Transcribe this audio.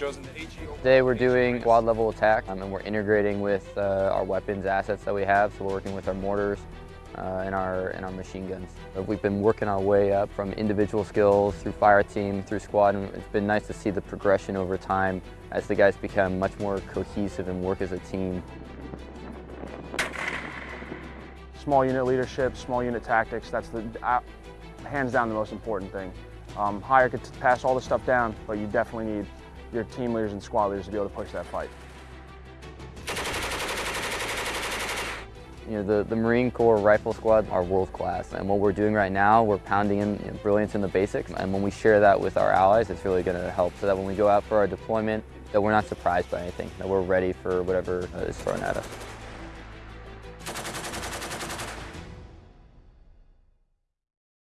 Today we're doing squad level attack um, and we're integrating with uh, our weapons assets that we have. So we're working with our mortars uh, and, our, and our machine guns. We've been working our way up from individual skills through fire team, through squad, and it's been nice to see the progression over time as the guys become much more cohesive and work as a team. Small unit leadership, small unit tactics, that's the uh, hands down the most important thing. Um, higher could pass all the stuff down, but you definitely need your team leaders and squad leaders to be able to push that fight. You know, the, the Marine Corps Rifle Squad are world class, and what we're doing right now, we're pounding in you know, brilliance in the basics, and when we share that with our allies, it's really going to help so that when we go out for our deployment, that we're not surprised by anything, that we're ready for whatever uh, is thrown at us.